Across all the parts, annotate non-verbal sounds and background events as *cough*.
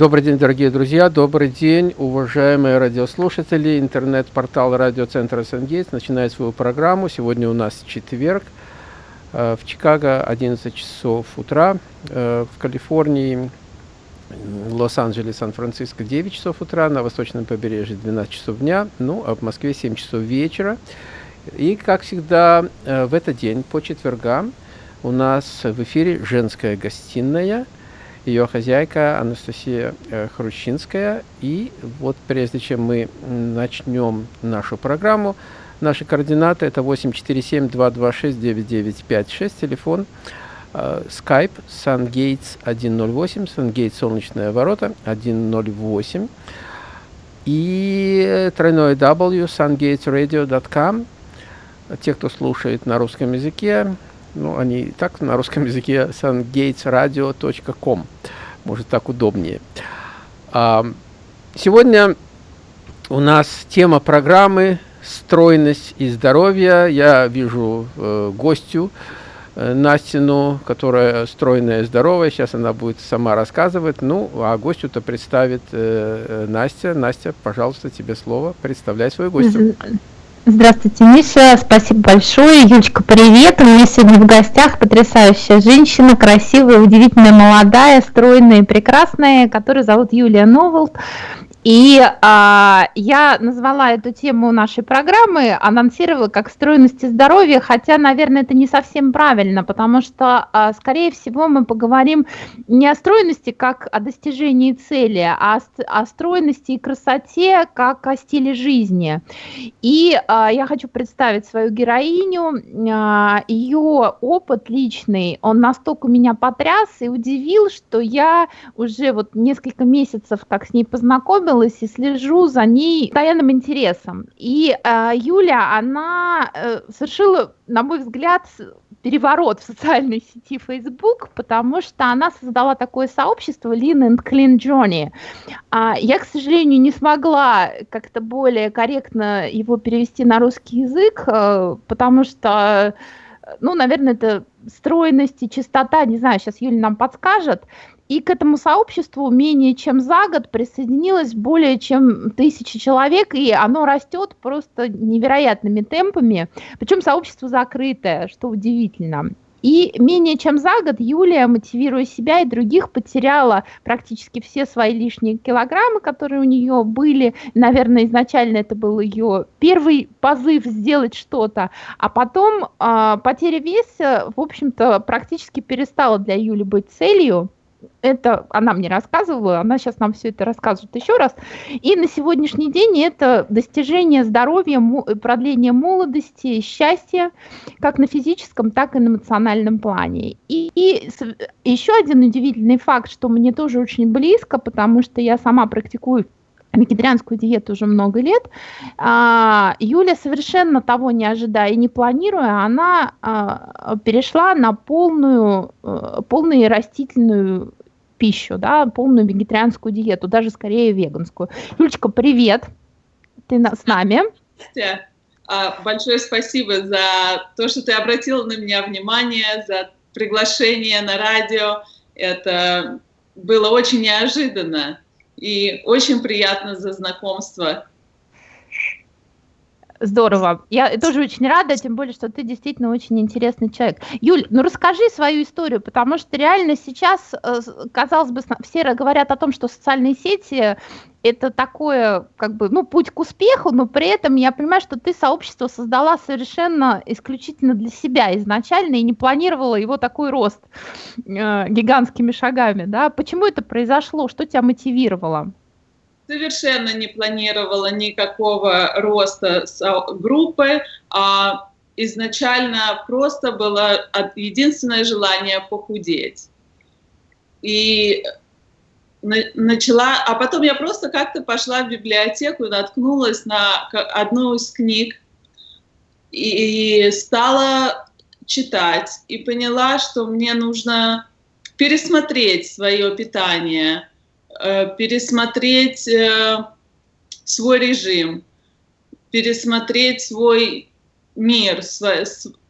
Добрый день, дорогие друзья, добрый день, уважаемые радиослушатели. Интернет-портал радиоцентра Сангейтс начинает свою программу. Сегодня у нас четверг. Э, в Чикаго 11 часов утра, э, в Калифорнии, Лос-Анджелес, Сан-Франциско 9 часов утра, на восточном побережье 12 часов дня, ну а в Москве 7 часов вечера. И, как всегда, э, в этот день, по четвергам, у нас в эфире женская гостиная – ее хозяйка Анастасия э, Хрущинская. И вот прежде чем мы начнем нашу программу, наши координаты это 847-226-9956, телефон, э, Skype SunGates 108, SunGates Солнечные ворота 108 и тройное W sungatesradio.com. Те, кто слушает на русском языке, ну, они и так на русском языке sungatesradio.com. Может, так удобнее. А, сегодня у нас тема программы «Стройность и здоровье». Я вижу э, гостю э, Настину, которая стройная и здоровая. Сейчас она будет сама рассказывать. Ну, а гостю-то представит э, э Настя. Настя, пожалуйста, тебе слово. Представляй свою гостью. Здравствуйте, Миша, спасибо большое. Юлечка, привет. У меня сегодня в гостях потрясающая женщина, красивая, удивительная, молодая, стройная и прекрасная, которую зовут Юлия Новолт. И а, я назвала эту тему нашей программы, анонсировала как стройность и здоровье, хотя, наверное, это не совсем правильно, потому что, а, скорее всего, мы поговорим не о стройности как о достижении цели, а о, о стройности и красоте как о стиле жизни. И а, я хочу представить свою героиню, а, ее опыт личный, он настолько меня потряс и удивил, что я уже вот несколько месяцев как с ней познакомилась, познакомилась и слежу за ней постоянным интересом. И э, Юля, она э, совершила, на мой взгляд, переворот в социальной сети Facebook, потому что она создала такое сообщество Lean and Clean Journey. А я, к сожалению, не смогла как-то более корректно его перевести на русский язык, э, потому что ну, наверное, это стройность и чистота, не знаю, сейчас Юля нам подскажет. И к этому сообществу менее чем за год присоединилось более чем тысячи человек, и оно растет просто невероятными темпами. Причем сообщество закрытое, что удивительно. И менее чем за год Юлия, мотивируя себя и других, потеряла практически все свои лишние килограммы, которые у нее были. Наверное, изначально это был ее первый позыв сделать что-то, а потом э, потеря веса, в общем-то, практически перестала для Юли быть целью это она мне рассказывала, она сейчас нам все это расскажет еще раз. И на сегодняшний день это достижение здоровья, продление молодости, счастья, как на физическом, так и на эмоциональном плане. И, и еще один удивительный факт, что мне тоже очень близко, потому что я сама практикую вегетарианскую диету уже много лет. А, Юля совершенно того не ожидая и не планируя, она а, перешла на полную, а, полную растительную пищу, да, полную вегетарианскую диету, даже скорее веганскую. Юлечка, привет, ты на, с нами. Большое спасибо за то, что ты обратила на меня внимание, за приглашение на радио. Это было очень неожиданно и очень приятно за знакомство. Здорово. Я тоже очень рада, тем более, что ты действительно очень интересный человек. Юль, ну расскажи свою историю, потому что реально сейчас, э, казалось бы, все говорят о том, что социальные сети это такое, как бы, ну, путь к успеху, но при этом я понимаю, что ты сообщество создала совершенно исключительно для себя изначально и не планировала его такой рост э, гигантскими шагами, да? Почему это произошло? Что тебя мотивировало? Совершенно не планировала никакого роста группы, а изначально просто было единственное желание похудеть. И начала, а потом я просто как-то пошла в библиотеку наткнулась на одну из книг и стала читать и поняла, что мне нужно пересмотреть свое питание, пересмотреть э, свой режим, пересмотреть свой мир, свои,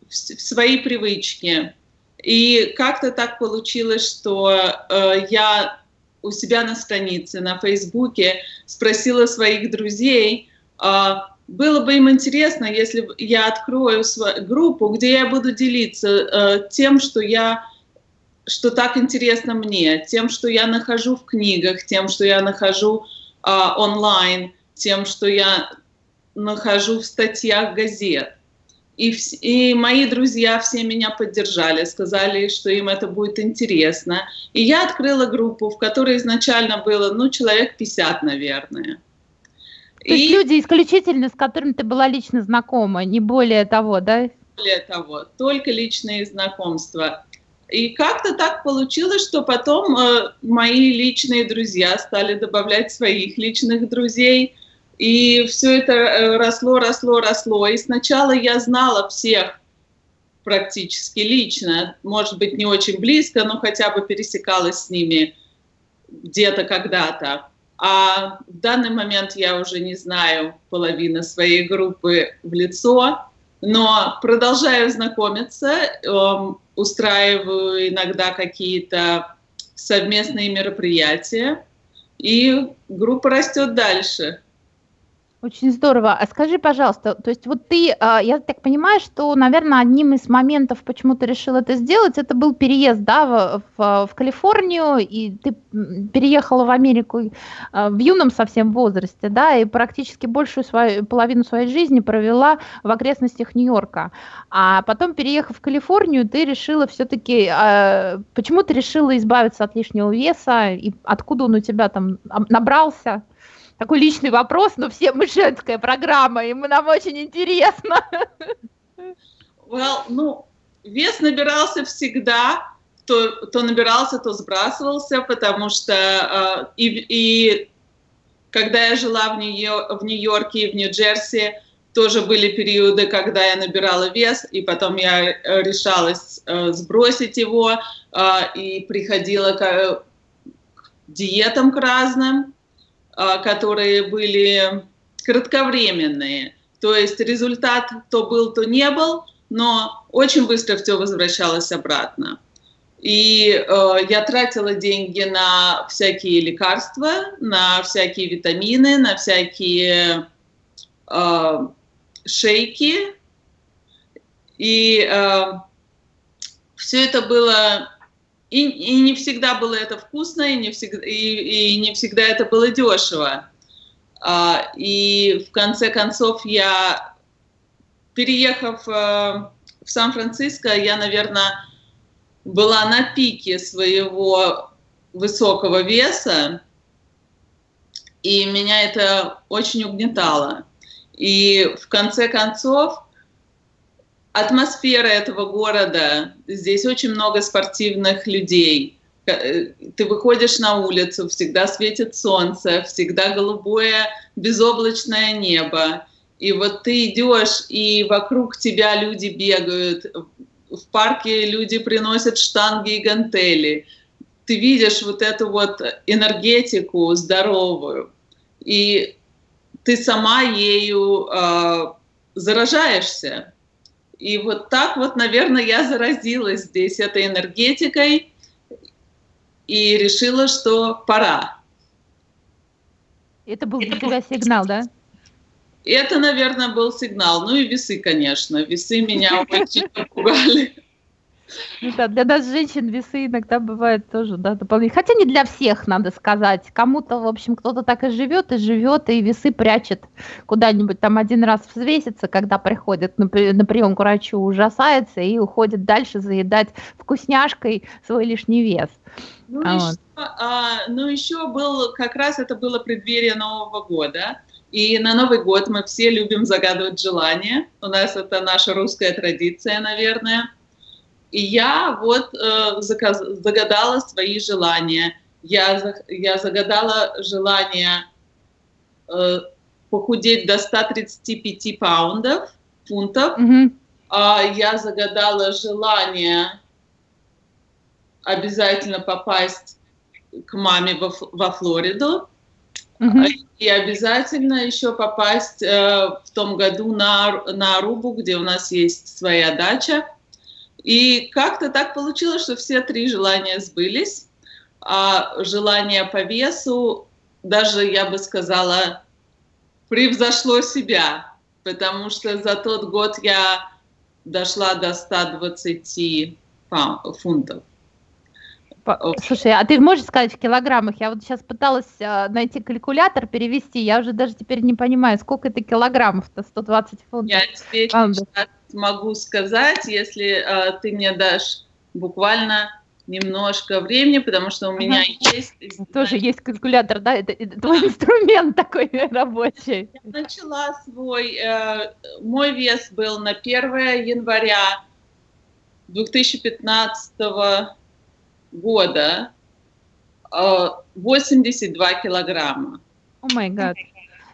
свои привычки. И как-то так получилось, что э, я у себя на странице, на Фейсбуке, спросила своих друзей, было бы им интересно, если я открою свою группу, где я буду делиться э, тем, что я что так интересно мне, тем, что я нахожу в книгах, тем, что я нахожу э, онлайн, тем, что я нахожу в статьях газет. И, и мои друзья все меня поддержали, сказали, что им это будет интересно. И я открыла группу, в которой изначально было, ну, человек 50, наверное. То и... есть люди исключительно, с которыми ты была лично знакома, не более того, да? Более того, только личные знакомства. И как-то так получилось, что потом э, мои личные друзья стали добавлять своих личных друзей, и все это э, росло, росло, росло. И сначала я знала всех практически лично, может быть, не очень близко, но хотя бы пересекалась с ними где-то когда-то. А в данный момент я уже не знаю половины своей группы в лицо, но продолжаю знакомиться, эм, устраиваю иногда какие-то совместные мероприятия, и группа растет дальше. Очень здорово. А скажи, пожалуйста, то есть вот ты, а, я так понимаю, что, наверное, одним из моментов, почему ты решил это сделать, это был переезд, да, в, в, в Калифорнию, и ты переехала в Америку а, в юном совсем возрасте, да, и практически большую свою, половину своей жизни провела в окрестностях Нью-Йорка. А потом, переехав в Калифорнию, ты решила все-таки, а, почему ты решила избавиться от лишнего веса, и откуда он у тебя там набрался? Такой личный вопрос, но все мы женская программа, и мы, нам очень интересно. Well, ну, вес набирался всегда, то, то набирался, то сбрасывался, потому что э, и, и когда я жила в, Нью в Нью-Йорке и в Нью-Джерси, тоже были периоды, когда я набирала вес, и потом я решалась э, сбросить его, э, и приходила к, к диетам к разным. А, которые были кратковременные. То есть результат то был, то не был, но очень быстро все возвращалось обратно. И э, я тратила деньги на всякие лекарства, на всякие витамины, на всякие э, шейки. И э, все это было и, и не всегда было это вкусно, и не всегда, и, и не всегда это было дешево. А, и в конце концов я, переехав э, в Сан-Франциско, я, наверное, была на пике своего высокого веса, и меня это очень угнетало. И в конце концов атмосфера этого города, здесь очень много спортивных людей. Э, ты выходишь на улицу, всегда светит солнце, всегда голубое безоблачное небо. И вот ты идешь, и вокруг тебя люди бегают, в парке люди приносят штанги и гантели. Ты видишь вот эту вот энергетику здоровую, и ты сама ею э, заражаешься. И вот так вот, наверное, я заразилась здесь этой энергетикой и решила, что пора. Это был для тебя сигнал, да? Это, наверное, был сигнал. Ну и весы, конечно. Весы меня очень *laughs* напугали. Ну да, для нас женщин весы иногда бывают тоже, да, дополнительные. Хотя не для всех, надо сказать. Кому-то, в общем, кто-то так и живет, и живет, и весы прячет куда-нибудь там один раз взвесится, когда приходит на, на прием к врачу, ужасается и уходит дальше заедать вкусняшкой свой лишний вес. Ну, а еще, вот. а, ну, еще был, как раз это было преддверие Нового года. И на Новый год мы все любим загадывать желания. У нас это наша русская традиция, наверное. И я вот э, заказ, загадала свои желания. Я, я загадала желание э, похудеть до 135 паундов, фунтов. Mm-hmm. А я загадала желание обязательно попасть к маме во, во Флориду. Mm-hmm. И обязательно еще попасть э, в том году на, на Арубу, где у нас есть своя дача. И как-то так получилось, что все три желания сбылись. а желание по весу, даже, я бы сказала, превзошло себя, потому что за тот год я дошла до 120 фунтов. Слушай, а ты можешь сказать в килограммах? Я вот сейчас пыталась э, найти калькулятор, перевести, я уже даже теперь не понимаю, сколько это килограммов-то, 120 фунтов. Я тебе сейчас могу сказать, если э, ты мне дашь буквально немножко времени, потому что у меня ага. есть... Тоже есть калькулятор, да? Это, это твой *laughs* инструмент такой *laughs* рабочий. Я начала свой... Э, мой вес был на 1 января 2015 года э, 82 килограмма. О май гад.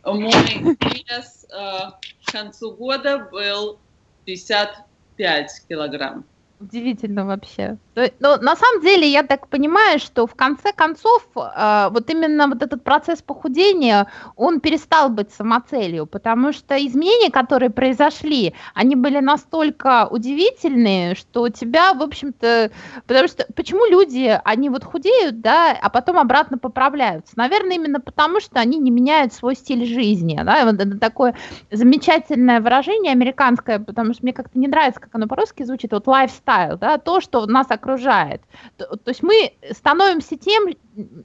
Мой вес э, к концу года был 55 килограмм. Удивительно вообще. Но на самом деле я так понимаю, что в конце концов э, вот именно вот этот процесс похудения, он перестал быть самоцелью, потому что изменения, которые произошли, они были настолько удивительные, что у тебя, в общем-то, потому что почему люди, они вот худеют, да, а потом обратно поправляются? Наверное, именно потому, что они не меняют свой стиль жизни, да, вот это такое замечательное выражение американское, потому что мне как-то не нравится, как оно по-русски звучит, вот lifestyle lifestyle, да, то, что нас окружает. То, то есть мы становимся тем,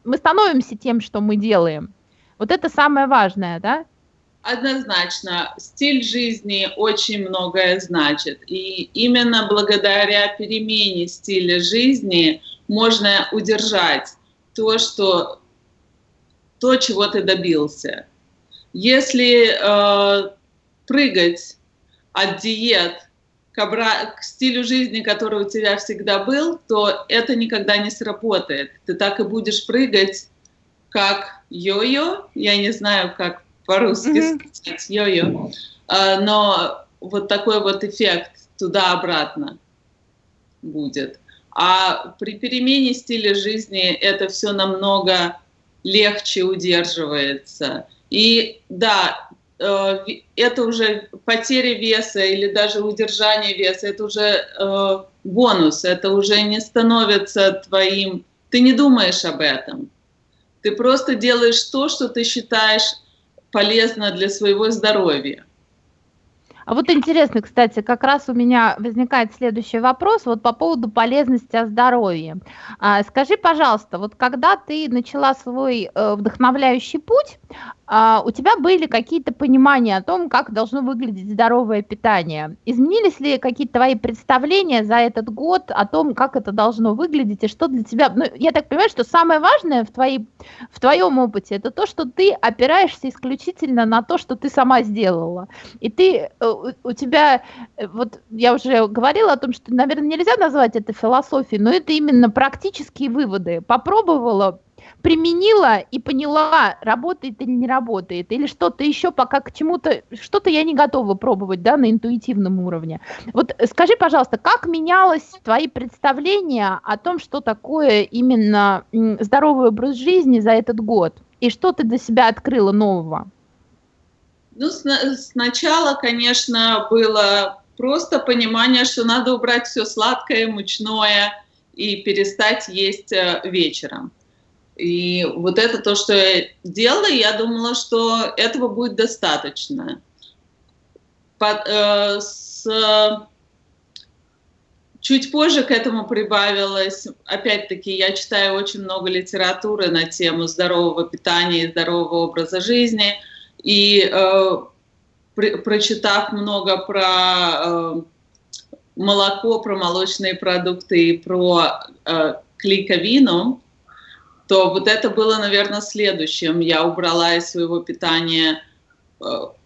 мы становимся тем, что мы делаем. Вот это самое важное, да? Однозначно, стиль жизни очень многое значит. И именно благодаря перемене стиля жизни можно удержать то, что то, чего ты добился. Если э, прыгать от диет к, к стилю жизни, который у тебя всегда был, то это никогда не сработает. Ты так и будешь прыгать, как йо-йо. Я не знаю, как по-русски mm-hmm. сказать йо-йо. А, но вот такой вот эффект туда-обратно будет. А при перемене стиля жизни это все намного легче удерживается. И да, это уже потеря веса или даже удержание веса, это уже э, бонус, это уже не становится твоим, ты не думаешь об этом. Ты просто делаешь то, что ты считаешь полезно для своего здоровья. А вот интересно, кстати, как раз у меня возникает следующий вопрос вот по поводу полезности о здоровье. А, скажи, пожалуйста, вот когда ты начала свой э, вдохновляющий путь, а, у тебя были какие-то понимания о том, как должно выглядеть здоровое питание? Изменились ли какие-то твои представления за этот год о том, как это должно выглядеть и что для тебя? Ну, я так понимаю, что самое важное в, твоей, в твоем опыте это то, что ты опираешься исключительно на то, что ты сама сделала. И ты, э, у тебя, э, вот я уже говорила о том, что, наверное, нельзя назвать это философией, но это именно практические выводы. Попробовала, применила и поняла, работает или не работает, или что-то еще пока к чему-то, что-то я не готова пробовать, да, на интуитивном уровне. Вот скажи, пожалуйста, как менялось твои представления о том, что такое именно здоровый образ жизни за этот год, и что ты для себя открыла нового? Ну, сначала, конечно, было просто понимание, что надо убрать все сладкое, мучное и перестать есть э, вечером. И вот это то, что я делала, я думала, что этого будет достаточно. Под, э, с, чуть позже к этому прибавилось, опять-таки, я читаю очень много литературы на тему здорового питания и здорового образа жизни, и э, при, прочитав много про э, молоко, про молочные продукты и про э, клейковину, то вот это было, наверное, следующим. Я убрала из своего питания э,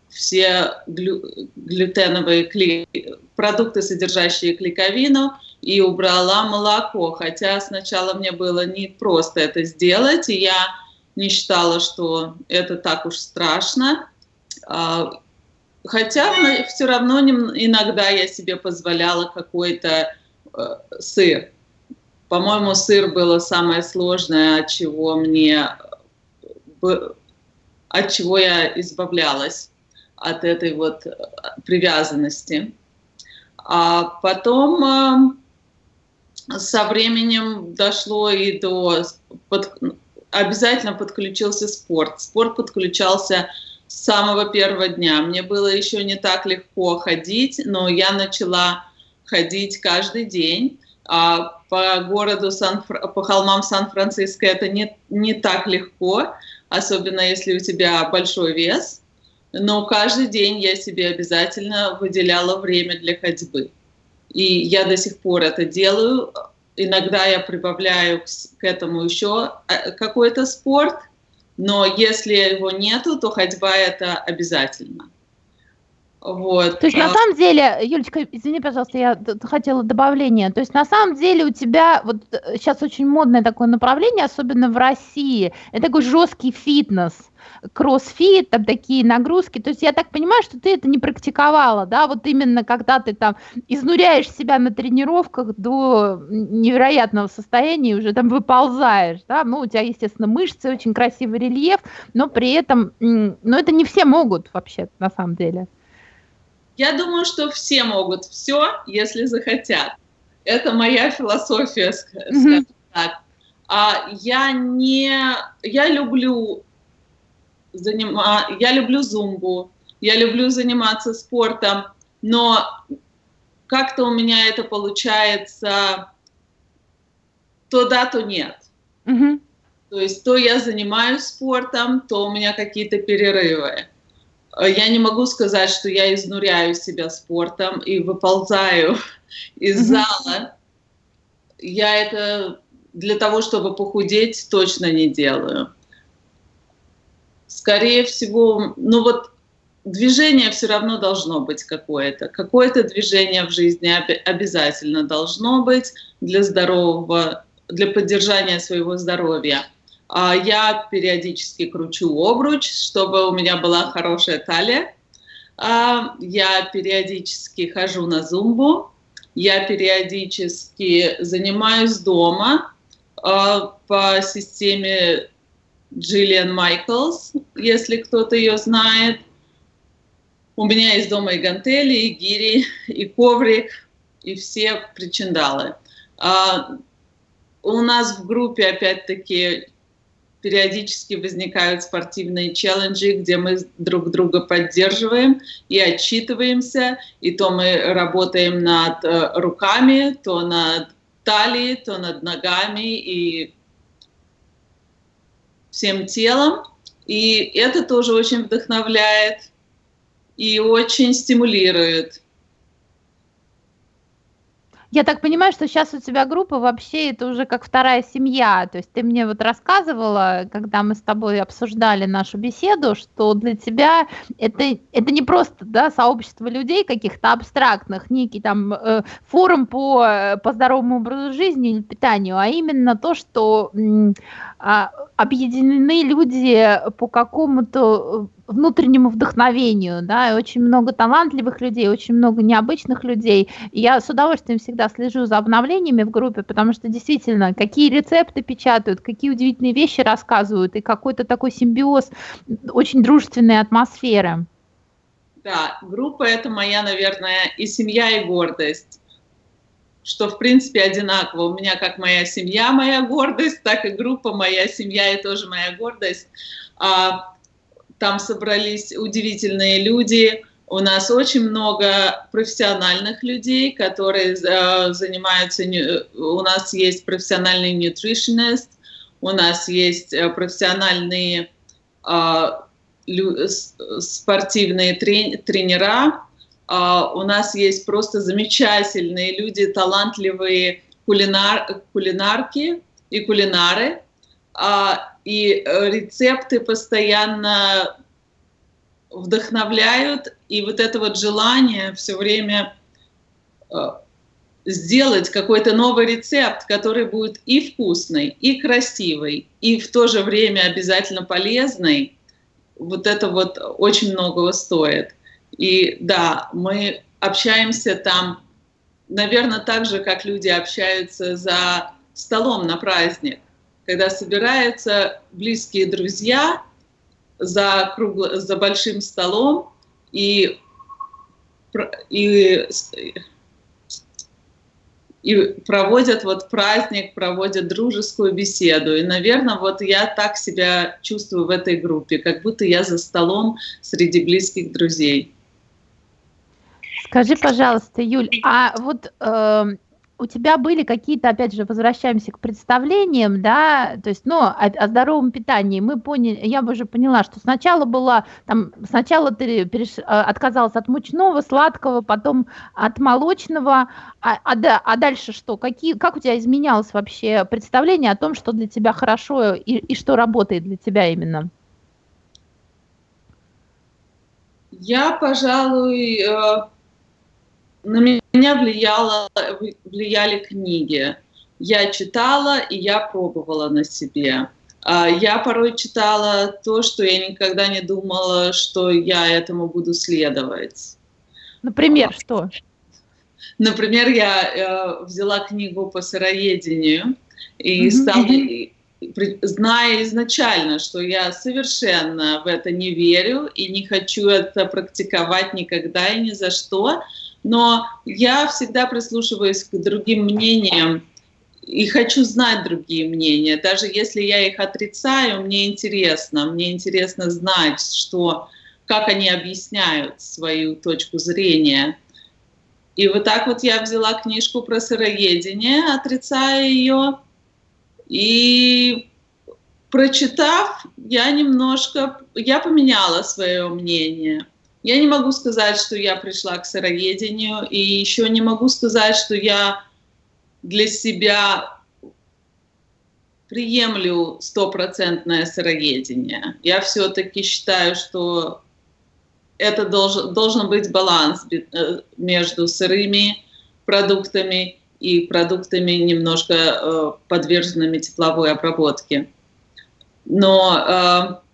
все глю глютеновые кли продукты, содержащие клейковину, и убрала молоко. Хотя сначала мне было не просто это сделать, и я не считала, что это так уж страшно. А, хотя все равно иногда я себе позволяла какой-то э, сыр. По-моему, сыр было самое сложное, от чего мне, от чего я избавлялась, от этой вот э, привязанности. А потом, со временем дошло и до... Под, обязательно подключился спорт. Спорт подключался с самого первого дня. Мне было еще не так легко ходить, но я начала ходить каждый день. А по городу, Сан, по холмам Сан-Франциско это не, не так легко, особенно если у тебя большой вес. Но каждый день я себе обязательно выделяла время для ходьбы. И я до сих пор это делаю. Иногда я прибавляю к, к этому еще э, какой-то спорт, но если его нету, то ходьба это обязательно. Вот. То есть на а самом деле, Юлечка, извини, пожалуйста, я хотела добавление. То есть на самом деле у тебя вот сейчас э, очень модное такое направление, особенно в России, это такой жесткий фитнес кроссфит, там такие нагрузки. То есть я так понимаю, что ты это не практиковала, да, вот именно когда ты там изнуряешь себя на тренировках до невероятного состояния, уже там выползаешь, да, ну, у тебя, естественно, мышцы, очень красивый рельеф, но при этом, ну, это не все могут вообще, на самом деле. Я думаю, что все могут все, если захотят. Это моя философия, скажем mm-hmm. так. А я не, я люблю занима... я люблю зумбу, я люблю заниматься спортом, но как-то у меня это получается то да, то нет. Mm-hmm. То есть то я занимаюсь спортом, то у меня какие-то перерывы. Я не могу сказать, что я изнуряю себя спортом и выползаю *laughs* из зала. Я это для того, чтобы похудеть, точно не делаю скорее всего, ну вот движение все равно должно быть какое-то. Какое-то движение в жизни обязательно должно быть для здорового, для поддержания своего здоровья. А я периодически кручу обруч, чтобы у меня была хорошая талия. А я периодически хожу на зумбу. Я периодически занимаюсь дома а, по системе Джиллиан Майклс, если кто-то ее знает. У меня есть дома и гантели, и гири, и коврик, и все причиндалы. У нас в группе, опять-таки, периодически возникают спортивные челленджи, где мы друг друга поддерживаем и отчитываемся. И то мы работаем над э, руками, то над талией, то над ногами. И всем телом. И это тоже очень вдохновляет и очень стимулирует. Я так понимаю, что сейчас у тебя группа вообще это уже как вторая семья. То есть ты мне вот рассказывала, когда мы с тобой обсуждали нашу беседу, что для тебя это, это не просто да, сообщество людей каких-то абстрактных, некий там э, форум по, по здоровому образу жизни или питанию, а именно то, что э, объединены люди по какому-то внутреннему вдохновению, да, и очень много талантливых людей, очень много необычных людей. И я с удовольствием всегда слежу за обновлениями в группе, потому что действительно, какие рецепты печатают, какие удивительные вещи рассказывают, и какой-то такой симбиоз очень дружественной атмосферы. Да, группа это моя, наверное, и семья, и гордость что в принципе одинаково. У меня как моя семья моя гордость, так и группа моя семья и тоже моя гордость. А, там собрались удивительные люди. У нас очень много профессиональных людей, которые э, занимаются. У нас есть профессиональный nutritionist, у нас есть э, профессиональные э, спортивные тренера, у нас есть просто замечательные люди, талантливые кулинар, кулинарки и кулинары. А, и э, рецепты постоянно вдохновляют, и вот это вот желание все время э, сделать какой-то новый рецепт, который будет и вкусный, и красивый, и в то же время обязательно полезный, вот это вот очень многого стоит. И да, мы общаемся там, наверное, так же, как люди общаются за столом на праздник когда собираются близкие друзья за, кругло, за большим столом и, и, и проводят вот праздник, проводят дружескую беседу. И, наверное, вот я так себя чувствую в этой группе, как будто я за столом среди близких друзей. Скажи, пожалуйста, Юль, а вот э, у тебя были какие-то, опять же, возвращаемся к представлениям, да, то есть, ну, о, о здоровом питании. Мы поняли, я уже поняла, что сначала была, там, сначала ты переш, э, отказалась от мучного, сладкого, потом от молочного, а, а, да, а дальше что? Какие, как у тебя изменялось вообще представление о том, что для тебя хорошо и, и что работает для тебя именно? Я, пожалуй, э, на меня влияло, влияли книги. Я читала, и я пробовала на себе. А, я порой читала то, что я никогда не думала, что я этому буду следовать. Например, что? Например, я э, взяла книгу по сыроедению и mm-hmm. стала, зная изначально, что я совершенно в это не верю и не хочу это практиковать никогда и ни за что, но я всегда прислушиваюсь к другим мнениям и хочу знать другие мнения. Даже если я их отрицаю, мне интересно. Мне интересно знать, что, как они объясняют свою точку зрения. И вот так вот я взяла книжку про сыроедение, отрицая ее, и прочитав, я немножко, я поменяла свое мнение. Я не могу сказать, что я пришла к сыроедению, и еще не могу сказать, что я для себя приемлю стопроцентное сыроедение. Я все-таки считаю, что это должен, должен быть баланс э, между сырыми продуктами и продуктами, немножко э, подверженными тепловой обработке. Но э,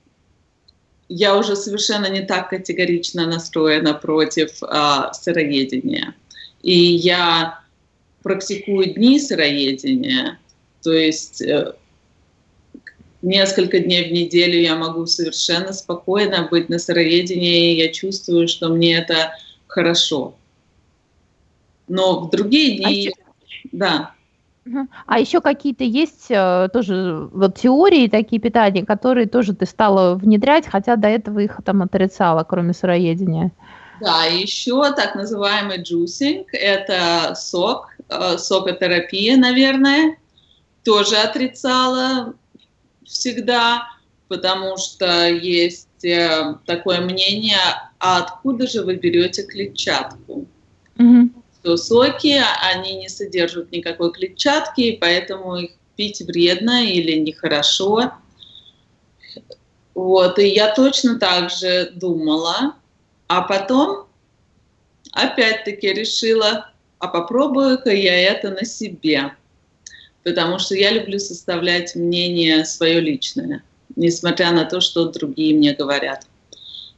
я уже совершенно не так категорично настроена против а, сыроедения. И я практикую дни сыроедения, то есть э, несколько дней в неделю я могу совершенно спокойно быть на сыроедении, и я чувствую, что мне это хорошо. Но в другие дни, а да. А еще какие-то есть э, тоже вот теории такие питания, которые тоже ты стала внедрять, хотя до этого их там отрицала, кроме сыроедения? Да, еще так называемый juicing, это сок, э, сокотерапия, наверное, тоже отрицала всегда, потому что есть э, такое мнение, а откуда же вы берете клетчатку? Угу что соки, они не содержат никакой клетчатки, и поэтому их пить вредно или нехорошо. Вот, и я точно так же думала, а потом опять-таки решила, а попробую-ка я это на себе, потому что я люблю составлять мнение свое личное, несмотря на то, что другие мне говорят.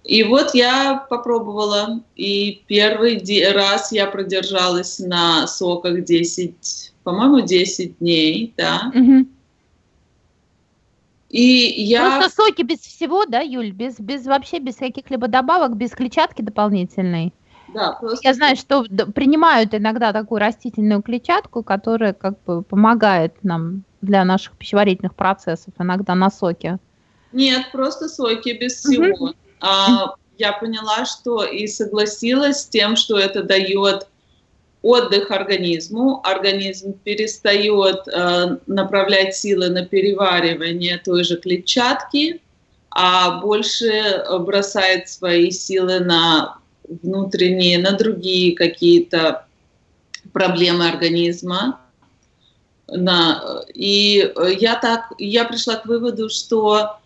И вот я попробовала, и первый раз я продержалась на соках 10, по-моему, 10 дней, да. Угу. И я... Просто соки без всего, да, Юль? Без, без вообще, без каких-либо добавок, без клетчатки дополнительной? Да, просто... Я знаю, что принимают иногда такую растительную клетчатку, которая как бы помогает нам для наших пищеварительных процессов, иногда на соке. Нет, просто соки без всего. Угу. А, я поняла, что и согласилась с тем, что это дает отдых организму, организм перестает э, направлять силы на переваривание той же клетчатки, а больше бросает свои силы на внутренние, на другие какие-то проблемы организма. На, и я так, я пришла к выводу, что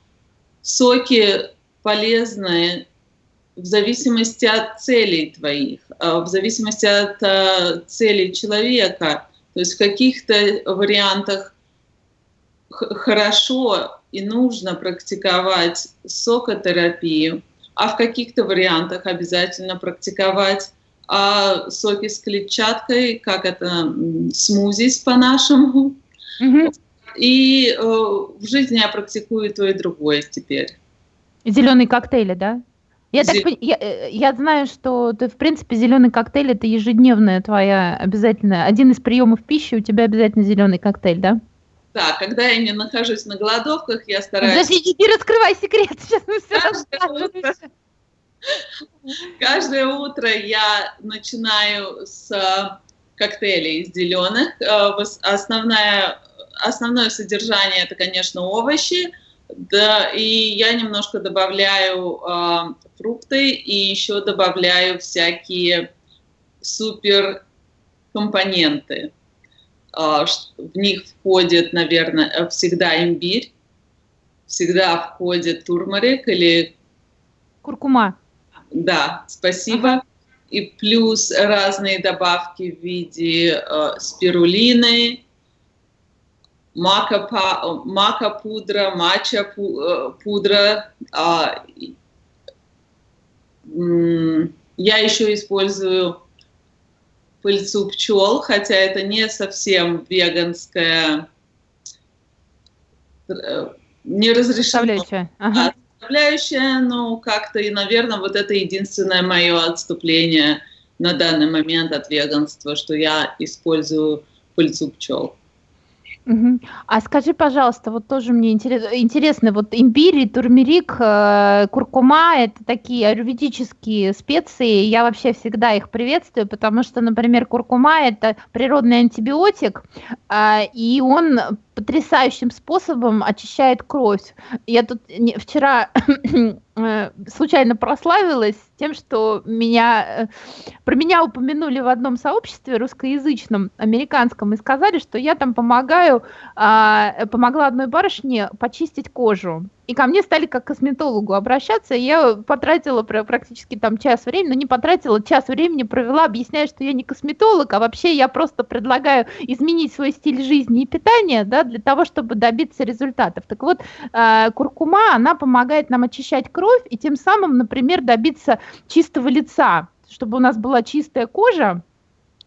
соки полезное в зависимости от целей твоих, а в зависимости от э, целей человека. То есть в каких-то вариантах хорошо и нужно практиковать сокотерапию, а в каких-то вариантах обязательно практиковать а соки с клетчаткой, как это смузис по-нашему. Mm-hmm. И э, в жизни я практикую то и другое теперь. Зеленые коктейли, да? Я, так, я, э, я знаю, что ты, в принципе, зеленый коктейль это ежедневная твоя обязательная. Один из приемов пищи у тебя обязательно зеленый коктейль, да? Да, когда я не нахожусь на голодовках, я стараюсь... Подожди, не раскрывай секрет, *laughs* сейчас мы все каждое утро, каждое утро я начинаю с коктейлей из зеленых. Э, основная, основное содержание это, конечно, овощи, да, и я немножко добавляю э, фрукты и еще добавляю всякие супер компоненты. Э, в них входит, наверное, всегда имбирь, всегда входит турмарик или... Куркума. Да, спасибо. Ага. И плюс разные добавки в виде э, спирулины, мака, мака пудра, мача э, пудра. А, я еще использую пыльцу пчел, хотя это не совсем веганская, э, не разрешено. Ага. Составляющая, но как-то и, наверное, вот это единственное мое отступление на данный момент от веганства, что я использую пыльцу пчел. А скажи, пожалуйста, вот тоже мне интерес- интересно, вот имбирь турмерик, э, куркума– это такие аюрведические специи, я вообще всегда их приветствую, потому что, например, куркума– это природный антибиотик, а, и он потрясающим способом очищает кровь. Я тут вчера *clears throat* э, случайно прославилась тем, что меня, э, про меня упомянули в одном сообществе русскоязычном, американском, и сказали, что я там помогаю, а, помогла одной барышне почистить кожу. И ко мне стали как к косметологу обращаться, и я потратила практически там час времени, но не потратила, час времени провела, объясняя, что я не косметолог, а вообще я просто предлагаю изменить свой стиль жизни и питания, да, для того, чтобы добиться результатов. Так вот, э, куркума, она помогает нам очищать кровь и тем самым, например, добиться чистого лица, чтобы у нас была чистая кожа,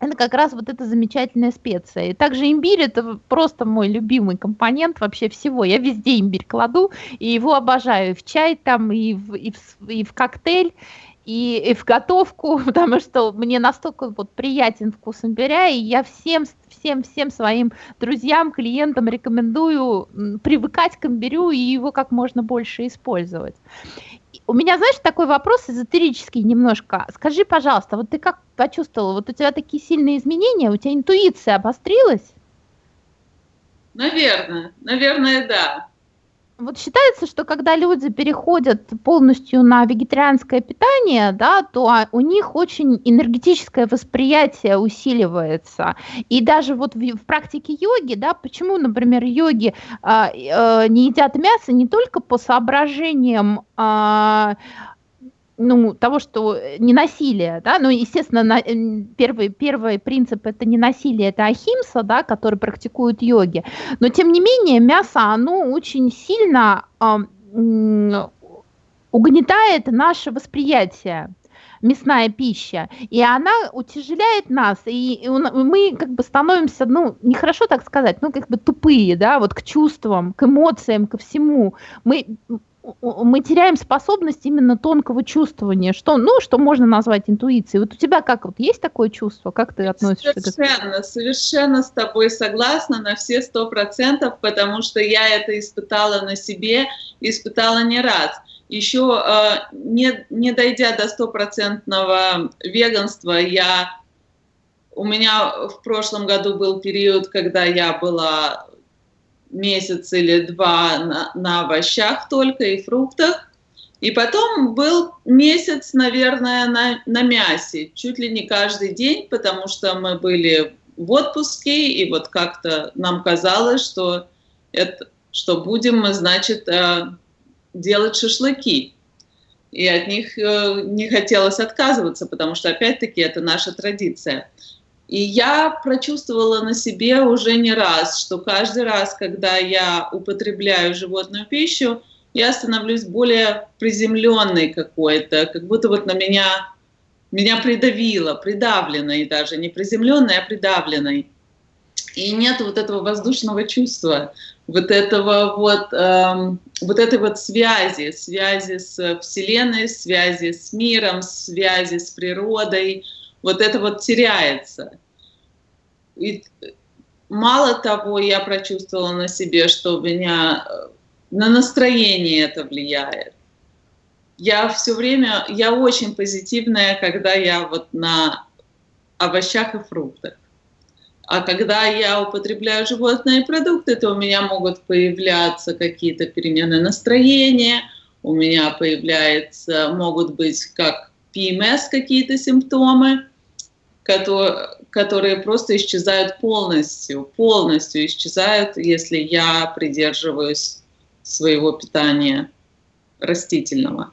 это как раз вот эта замечательная специя. И также имбирь это просто мой любимый компонент вообще всего. Я везде имбирь кладу, и его обожаю. И в чай там, и в, и в, и в коктейль, и, и в готовку, *laughs* потому что мне настолько вот приятен вкус имбиря, и я всем всем, всем своим друзьям, клиентам рекомендую привыкать к имбирю и его как можно больше использовать. У меня, знаешь, такой вопрос эзотерический немножко. Скажи, пожалуйста, вот ты как почувствовала, вот у тебя такие сильные изменения, у тебя интуиция обострилась? Наверное, наверное, да. Вот считается, что когда люди переходят полностью на вегетарианское питание, да, то а, у них очень энергетическое восприятие усиливается. И даже вот в, в практике йоги, да, почему, например, йоги а, э, не едят мясо не только по соображениям а, ну, того, что э, не насилие, да, ну, естественно, на, первый, первый принцип это не насилие, это ахимса, да, который практикуют йоги, но тем не менее мясо, оно очень сильно э, угнетает наше восприятие мясная пища, и она утяжеляет нас, и, мы как бы становимся, ну, нехорошо так сказать, ну, как бы тупые, да, вот к чувствам, к эмоциям, ко всему. Мы мы теряем способность именно тонкого чувствования, что, ну, что можно назвать интуицией. Вот у тебя как вот есть такое чувство, как ты относишься совершенно, к этому? Совершенно с тобой согласна на все сто процентов, потому что я это испытала на себе, испытала не раз. Еще э, не, не дойдя до стопроцентного веганства, я у меня в прошлом году был период, когда я была месяц или два на, на овощах только и фруктах. И потом был месяц, наверное, на, на мясе, чуть ли не каждый день, потому что мы были в отпуске, и вот как-то нам казалось, что, это, что будем мы, значит, э, делать шашлыки. И от них э, не хотелось отказываться, потому что, опять-таки, это наша традиция. И я прочувствовала на себе уже не раз, что каждый раз, когда я употребляю животную пищу, я становлюсь более приземленной какой-то, как будто вот на меня, меня придавило, придавленной даже, не приземленной, а придавленной. и нет вот этого воздушного чувства, вот этого вот, эм, вот этой вот связи, связи с Вселенной, связи с миром, связи с природой, вот это вот теряется. И мало того, я прочувствовала на себе, что у меня э, на настроение это влияет. Я все время, я очень позитивная, когда я вот на овощах и фруктах. А когда я употребляю животные продукты, то у меня могут появляться какие-то перемены настроения, у меня появляются, могут быть как ПМС какие-то симптомы, которые, просто исчезают полностью, полностью исчезают, если я придерживаюсь своего питания растительного.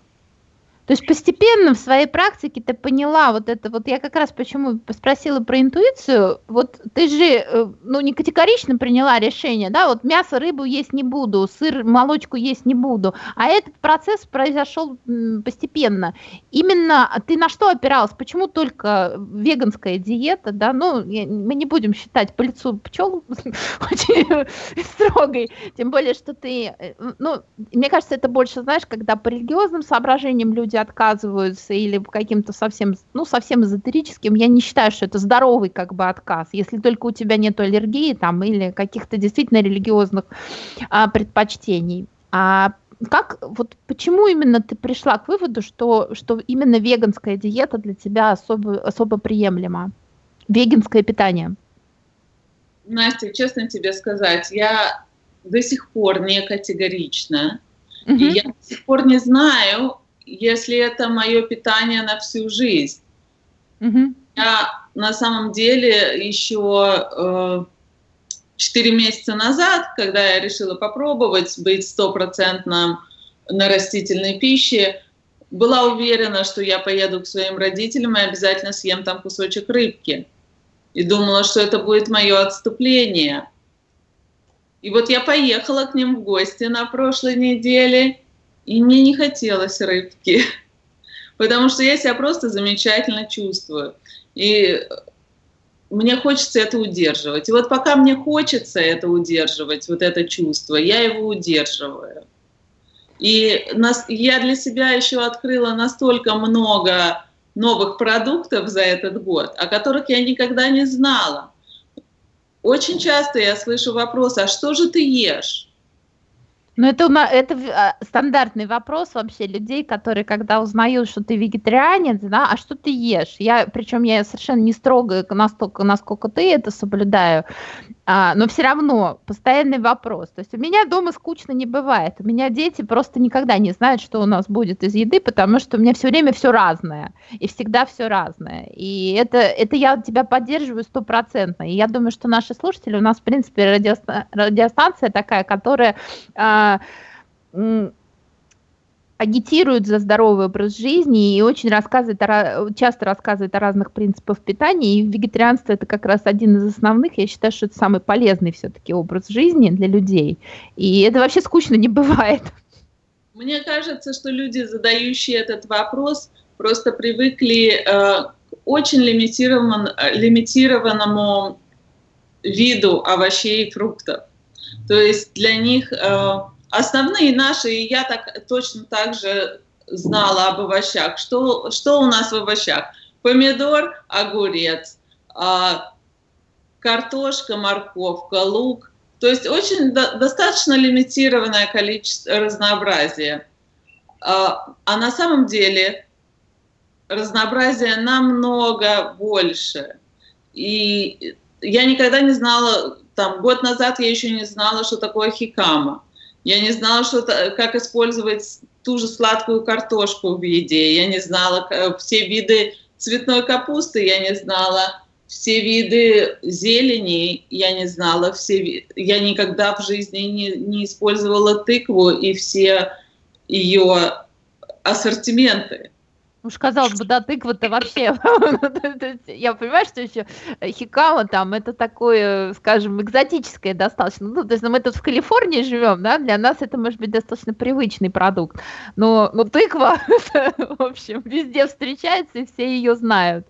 То есть постепенно в своей практике ты поняла вот это, вот я как раз почему спросила про интуицию, вот ты же, э, ну, не категорично приняла решение, да, вот мясо, рыбу есть не буду, сыр, молочку есть не буду, а этот процесс произошел постепенно. Именно ты на что опиралась, почему только веганская диета, да, ну, мы не будем считать по лицу пчел *laughs* очень строгой, тем более, что ты, э, ну, мне кажется, это больше, знаешь, когда по религиозным соображениям люди отказываются или каким-то совсем, ну, совсем эзотерическим, я не считаю, что это здоровый как бы отказ, если только у тебя нет аллергии там или каких-то действительно религиозных а, предпочтений. А как, вот почему именно ты пришла к выводу, что, что именно веганская диета для тебя особо, особо приемлема? Веганское питание? Настя, честно тебе сказать, я до сих пор не категорична. Угу. И я до сих пор не знаю, если это мое питание на всю жизнь. Mm-hmm. Я на самом деле еще э, 4 месяца назад, когда я решила попробовать быть стопроцентным на растительной пище, была уверена, что я поеду к своим родителям и обязательно съем там кусочек рыбки. И думала, что это будет мое отступление. И вот я поехала к ним в гости на прошлой неделе, и мне не хотелось рыбки, *laughs* потому что я себя просто замечательно чувствую. И мне хочется это удерживать. И вот пока мне хочется это удерживать, вот это чувство, я его удерживаю. И нас, я для себя еще открыла настолько много новых продуктов за этот год, о которых я никогда не знала. Очень часто я слышу вопрос, а что же ты ешь? Ну, это, это а, стандартный вопрос вообще людей, которые, когда узнают, что ты вегетарианец, да, а что ты ешь? Я, причем я совершенно не строго настолько, насколько ты это соблюдаю, а, но все равно постоянный вопрос. То есть у меня дома скучно не бывает. У меня дети просто никогда не знают, что у нас будет из еды, потому что у меня все время все разное. И всегда все разное. И это, это я тебя поддерживаю стопроцентно. И я думаю, что наши слушатели, у нас, в принципе, радиостанция, радиостанция такая, которая а, агитирует за здоровый образ жизни и очень рассказывает, часто рассказывает о разных принципах питания, и вегетарианство это как раз один из основных, я считаю, что это самый полезный все-таки образ жизни для людей, и это вообще скучно не бывает. Мне кажется, что люди, задающие этот вопрос, просто привыкли э, к очень лимитирован, лимитированному виду овощей и фруктов. То есть для них э, основные наши, и я так точно так же знала об овощах. Что, что у нас в овощах? Помидор, огурец, а, картошка, морковка, лук. То есть очень до, достаточно лимитированное количество разнообразия. А, а на самом деле разнообразие намного больше. И я никогда не знала, там год назад я еще не знала, что такое хикама. Я не знала, что, как использовать ту же сладкую картошку в еде. Я не знала все виды цветной капусты, я не знала все виды зелени, я не знала все Я никогда в жизни не, не использовала тыкву и все ее ассортименты. Уж казалось бы, да, тыква-то вообще. *laughs* Я понимаю, что еще хикама там, это такое, скажем, экзотическое достаточно. Ну, то есть ну, мы тут в Калифорнии живем, да, для нас это может быть достаточно привычный продукт. Но, но тыква, *laughs* в общем, везде встречается, и все ее знают.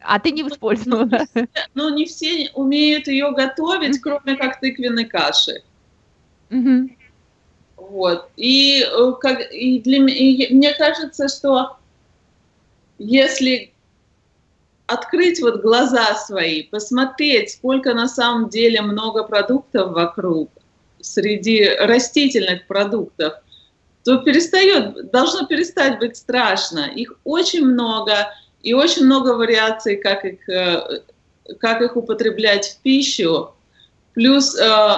А ты не использовала? Ну, не все умеют ее готовить, кроме как тыквенной каши. Вот. И, э, как, и, для, и мне кажется, что если открыть вот глаза свои, посмотреть, сколько на самом деле много продуктов вокруг, среди растительных продуктов, то перестает, должно перестать быть страшно. Их очень много, и очень много вариаций, как их, э, как их употреблять в пищу. Плюс э,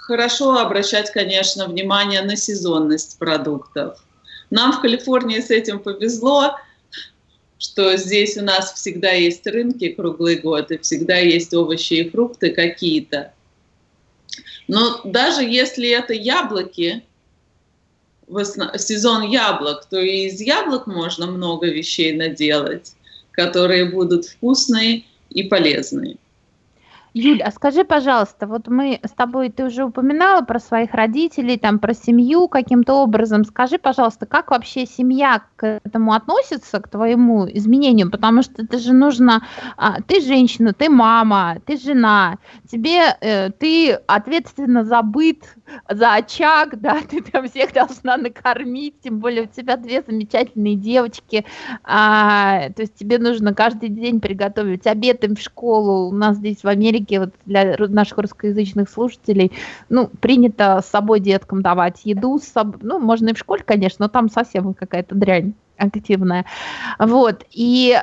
хорошо обращать, конечно, внимание на сезонность продуктов. Нам в Калифорнии с этим повезло, что здесь у нас всегда есть рынки круглый год, и всегда есть овощи и фрукты какие-то. Но даже если это яблоки, в сезон яблок, то и из яблок можно много вещей наделать, которые будут вкусные и полезные. Юль, а скажи, пожалуйста, вот мы с тобой, ты уже упоминала про своих родителей, там, про семью каким-то образом. Скажи, пожалуйста, как вообще семья к этому относится, к твоему изменению? Потому что это же нужно, а, ты женщина, ты мама, ты жена, тебе, э, ты ответственно за быт, за очаг, да, *laughs* ты там всех должна накормить, тем более у тебя две замечательные девочки, а, то есть тебе нужно каждый день приготовить обед им в школу. У нас здесь в Америке вот для наших русскоязычных слушателей, ну, принято с собой деткам давать еду, с собой, ну, можно и в школе, конечно, но там совсем какая-то дрянь активная. Вот, и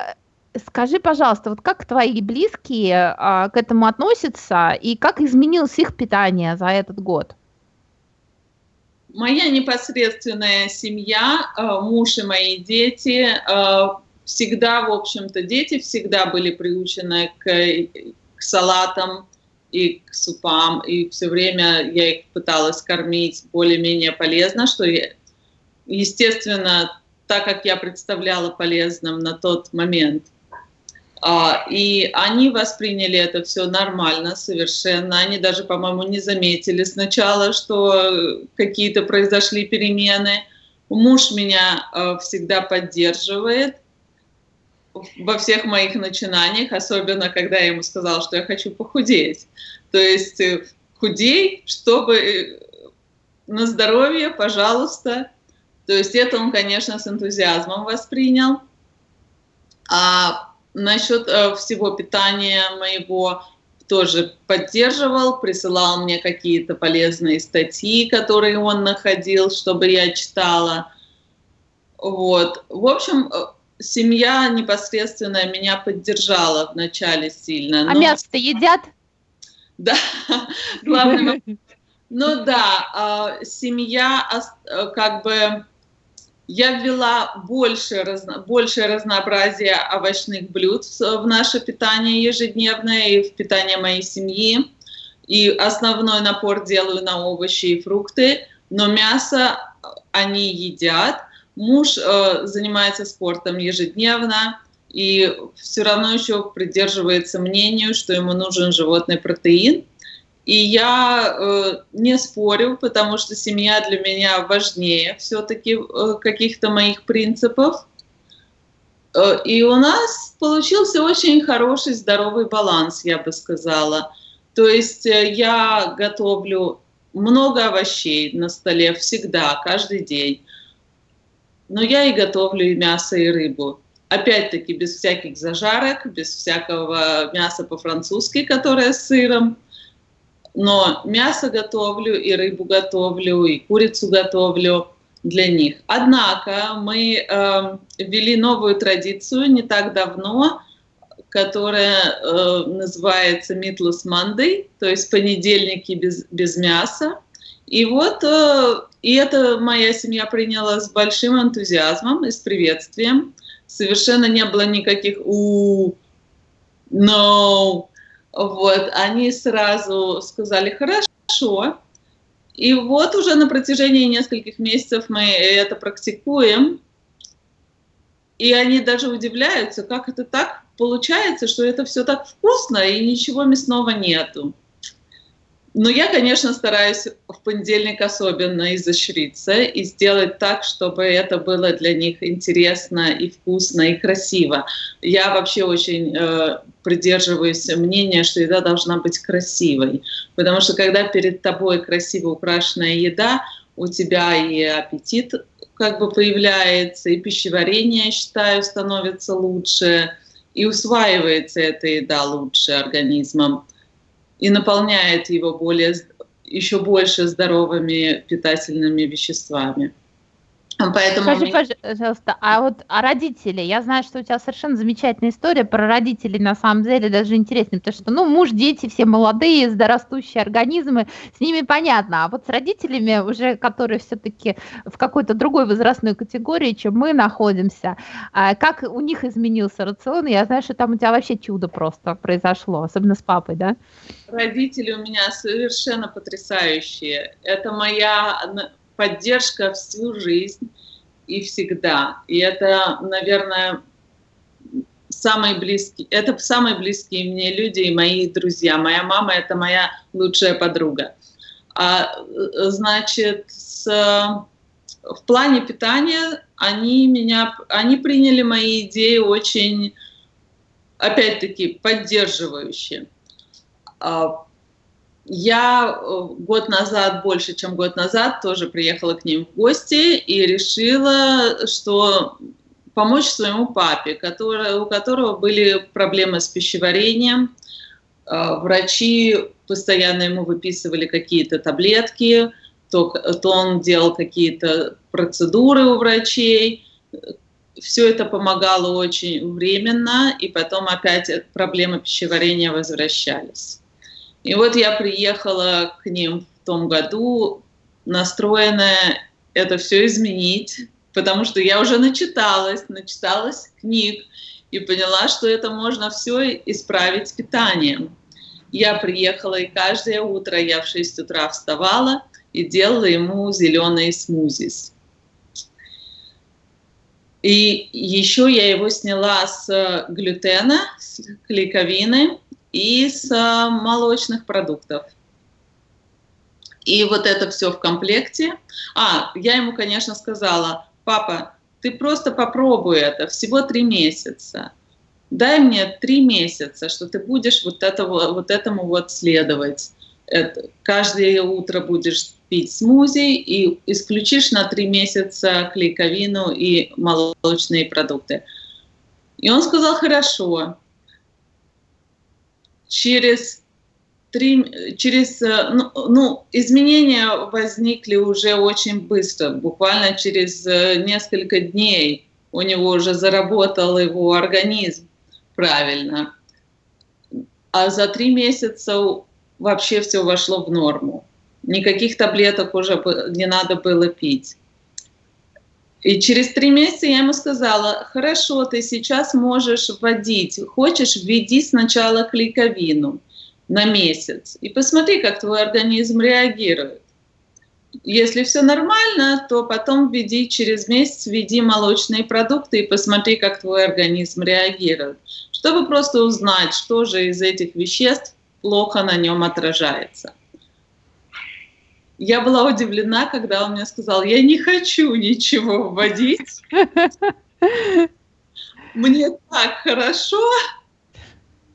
Скажи, пожалуйста, вот как твои близкие а, к этому относятся и как изменилось их питание за этот год? Моя непосредственная семья, а, муж и мои дети, а, всегда, в общем-то, дети всегда были приучены к салатам и к супам, и все время я их пыталась кормить более-менее полезно, что, я, естественно, так как я представляла полезным на тот момент. А, и они восприняли это все нормально совершенно. Они даже, по-моему, не заметили сначала, что какие-то произошли перемены. Муж меня э, всегда поддерживает во всех моих начинаниях, особенно когда я ему сказала, что я хочу похудеть. То есть э, худей, чтобы э, на здоровье, пожалуйста. То есть это он, конечно, с энтузиазмом воспринял. А насчет э, всего питания моего тоже поддерживал, присылал мне какие-то полезные статьи, которые он находил, чтобы я читала. Вот. В общем, семья непосредственно меня поддержала вначале сильно. А мясо-то едят? Да, главное. Ну да, а, семья как бы я ввела больше, разно, большее разнообразие овощных блюд в наше питание ежедневное и в питание моей семьи. И основной напор делаю на овощи и фрукты, но мясо они едят. Муж э, занимается спортом ежедневно и все равно еще придерживается мнению, что ему нужен животный протеин. И я э, не спорю, потому что семья для меня важнее все-таки э, каких-то моих принципов. Э, и у нас получился очень хороший здоровый баланс, я бы сказала. То есть э, я готовлю много овощей на столе всегда, каждый день но я и готовлю и мясо, и рыбу. Опять-таки без всяких зажарок, без всякого мяса по-французски, которое с сыром. Но мясо готовлю, и рыбу готовлю, и курицу готовлю для них. Однако мы э, ввели новую традицию не так давно, которая э, называется Meatless Monday, то есть понедельники без, без мяса. И вот э, и это моя семья приняла с большим энтузиазмом и с приветствием. Совершенно не было никаких у no. Вот, они сразу сказали хорошо. И вот уже на протяжении нескольких месяцев мы это практикуем. И они даже удивляются, как это так получается, что это все так вкусно и ничего мясного нету. Но я, конечно, стараюсь в понедельник особенно изощриться и сделать так, чтобы это было для них интересно и вкусно и красиво. Я вообще очень э, придерживаюсь мнения, что еда должна быть красивой, потому что когда перед тобой красиво украшенная еда, у тебя и аппетит как бы появляется, и пищеварение, я считаю, становится лучше, и усваивается эта еда лучше организмом и наполняет его более, еще больше здоровыми питательными веществами. Поэтому Скажи, мне... пожалуйста, а вот о родители, я знаю, что у тебя совершенно замечательная история про родителей, на самом деле даже интереснее, потому что, ну, муж, дети, все молодые, растущие организмы, с ними понятно, а вот с родителями уже, которые все-таки в какой-то другой возрастной категории, чем мы находимся, а как у них изменился рацион, я знаю, что там у тебя вообще чудо просто произошло, особенно с папой, да? Родители у меня совершенно потрясающие, это моя поддержка всю жизнь и всегда. И это, наверное, самые близкие, это самые близкие мне люди и мои друзья. Моя мама – это моя лучшая подруга. А, значит, с, в плане питания они меня, они приняли мои идеи очень, опять-таки, поддерживающие. А, я э, год назад, больше чем год назад, тоже приехала к ним в гости и решила, что помочь своему папе, который, у которого были проблемы с пищеварением. Э, врачи постоянно ему выписывали какие-то таблетки, то, то он делал какие-то процедуры у врачей. Все это помогало очень временно, и потом опять проблемы пищеварения возвращались. И вот я приехала к ним в том году, настроенная это все изменить, потому что я уже начиталась, начиталась книг и поняла, что это можно все исправить питанием. Я приехала, и каждое утро я в 6 утра вставала и делала ему зеленые смузис. И еще я его сняла с глютена, с клейковины, из молочных продуктов. И вот это все в комплекте. А, я ему, конечно, сказала, папа, ты просто попробуй это, всего три месяца. Дай мне три месяца, что ты будешь вот, этого, вот этому вот следовать. Это, каждое утро будешь пить смузи и исключишь на три месяца клейковину и молочные продукты. И он сказал, хорошо через три, через, э, ну, ну, изменения возникли уже очень быстро, буквально через э, несколько дней у него уже заработал его организм правильно. А за три месяца вообще все вошло в норму. Никаких таблеток уже не надо было пить. И через три месяца я ему сказала, хорошо, ты сейчас можешь вводить, хочешь, введи сначала клейковину на месяц и посмотри, как твой организм реагирует. Если все нормально, то потом введи через месяц, введи молочные продукты и посмотри, как твой организм реагирует, чтобы просто узнать, что же из этих веществ плохо на нем отражается я была удивлена, когда он мне сказал, я не хочу ничего вводить. Мне так хорошо,